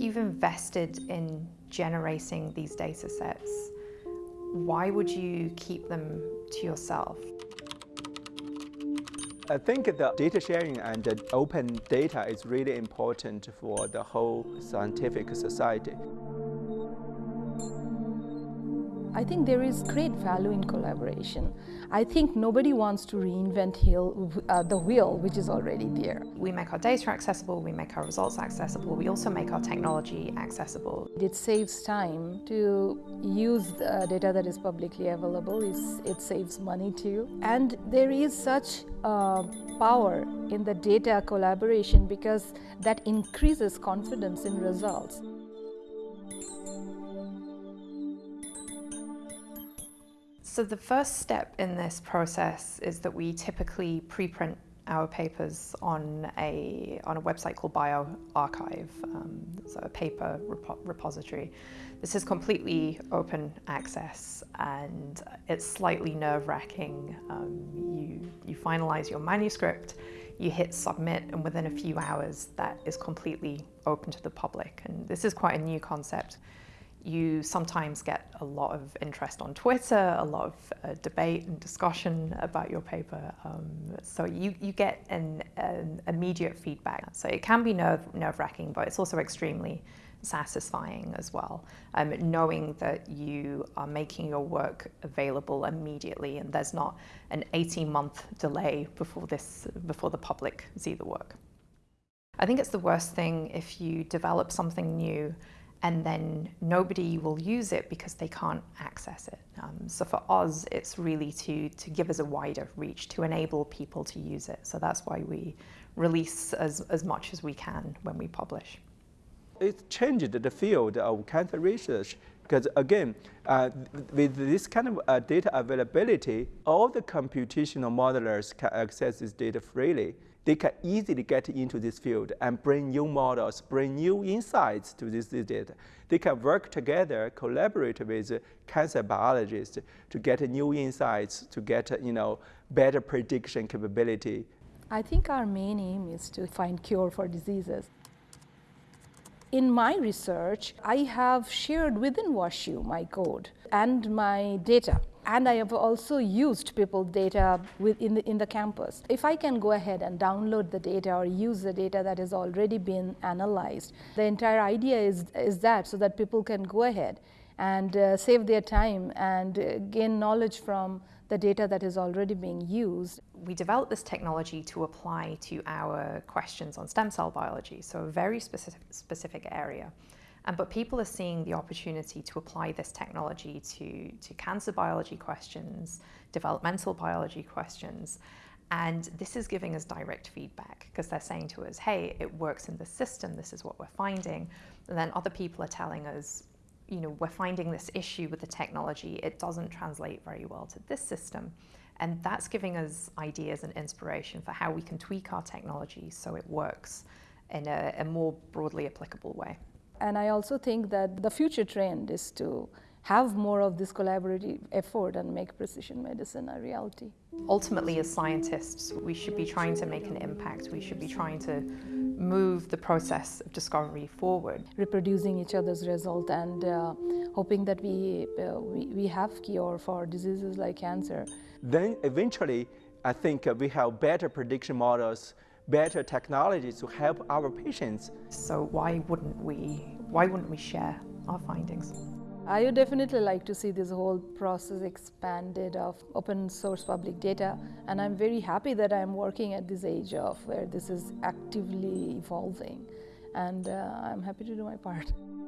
you've invested in generating these data sets, why would you keep them to yourself? I think the data sharing and the open data is really important for the whole scientific society. I think there is great value in collaboration. I think nobody wants to reinvent heel, uh, the wheel, which is already there. We make our data accessible, we make our results accessible, we also make our technology accessible. It saves time to use the data that is publicly available. It's, it saves money too. And there is such uh, power in the data collaboration because that increases confidence in results. So the first step in this process is that we typically preprint our papers on a, on a website called bioRxiv, um, so a paper repo repository. This is completely open access and it's slightly nerve-wracking. Um, you, you finalize your manuscript, you hit submit and within a few hours that is completely open to the public and this is quite a new concept you sometimes get a lot of interest on Twitter, a lot of uh, debate and discussion about your paper. Um, so you, you get an, an, immediate feedback. So it can be nerve, nerve-wracking, but it's also extremely satisfying as well, um, knowing that you are making your work available immediately and there's not an 18-month delay before, this, before the public see the work. I think it's the worst thing if you develop something new and then nobody will use it because they can't access it. Um, so for us, it's really to, to give us a wider reach, to enable people to use it. So that's why we release as, as much as we can when we publish. It changed the field of cancer research because again, uh, with this kind of uh, data availability, all the computational modelers can access this data freely they can easily get into this field and bring new models, bring new insights to this data. They can work together, collaborate with cancer biologists to get new insights, to get you know, better prediction capability. I think our main aim is to find cure for diseases. In my research, I have shared within WashU my code and my data and I have also used people data in, the, in the campus. If I can go ahead and download the data or use the data that has already been analyzed, the entire idea is, is that so that people can go ahead and uh, save their time and uh, gain knowledge from the data that is already being used. We developed this technology to apply to our questions on stem cell biology, so a very specific, specific area. But people are seeing the opportunity to apply this technology to, to cancer biology questions, developmental biology questions, and this is giving us direct feedback because they're saying to us, hey, it works in the system, this is what we're finding. And then other people are telling us, you know, we're finding this issue with the technology, it doesn't translate very well to this system. And that's giving us ideas and inspiration for how we can tweak our technology so it works in a, a more broadly applicable way. And I also think that the future trend is to have more of this collaborative effort and make precision medicine a reality. Ultimately, as scientists, we should be trying to make an impact. We should be trying to move the process of discovery forward. Reproducing each other's result and uh, hoping that we, uh, we, we have cure for diseases like cancer. Then eventually, I think uh, we have better prediction models better technologies to help our patients. So why wouldn't we, why wouldn't we share our findings? I would definitely like to see this whole process expanded of open source public data and I'm very happy that I'm working at this age of where this is actively evolving and uh, I'm happy to do my part.